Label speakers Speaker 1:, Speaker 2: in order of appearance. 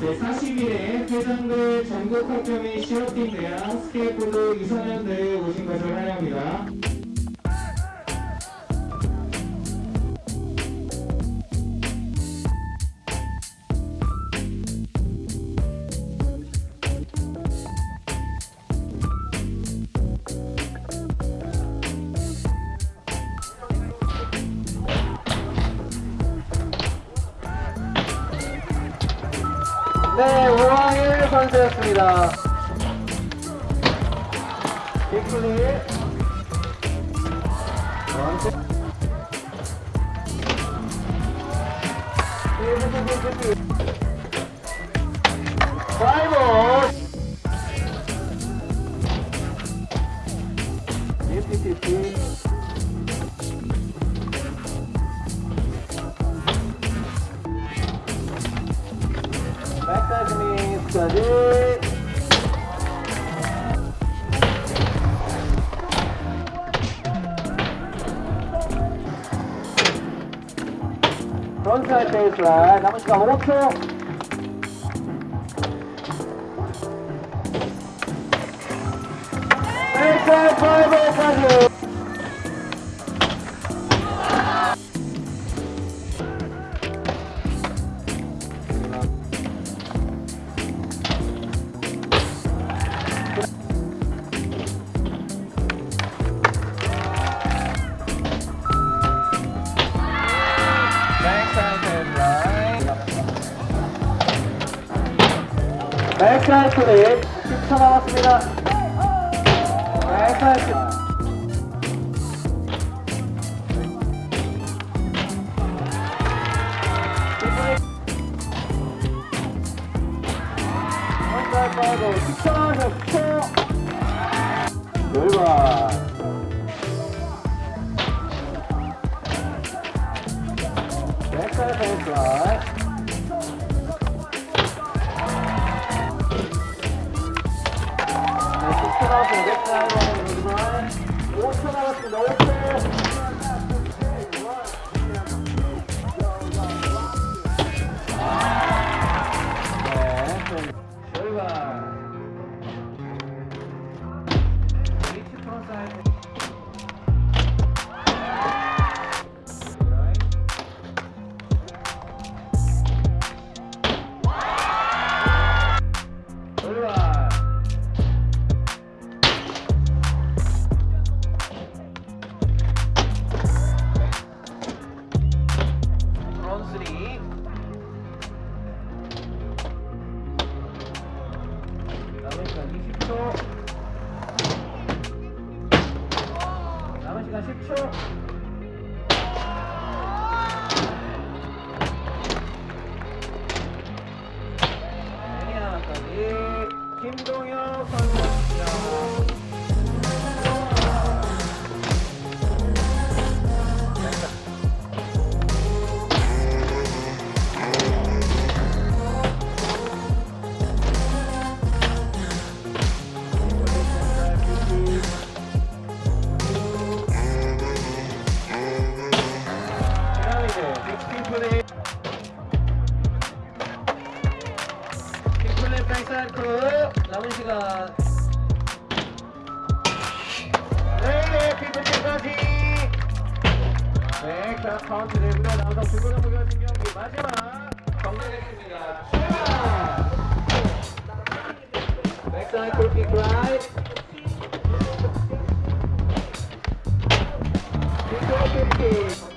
Speaker 1: 네, 40일에 회장들 전국 학교 및 실업팀 대항 스케이트보드 2사년 대회에 오신 것을 환영합니다.
Speaker 2: 네, 오왕일 선수였습니다. 원투. 파이브. 피피피피. 백사이드 미스까지. 프론트사이드 베이스라인 남은 시간 5초. 백사이드 플립 10초 남았습니다. 백사이드 백사이드 10 시간 10초. 애니아까지. 김동혁 선수입니다 남은 시간 네네 피프까지 네자 카운트 되고요 남성 중고등 무결승 게 마지막 정리됐습니다 출발 백사이 골킥 라이트 빅 골킥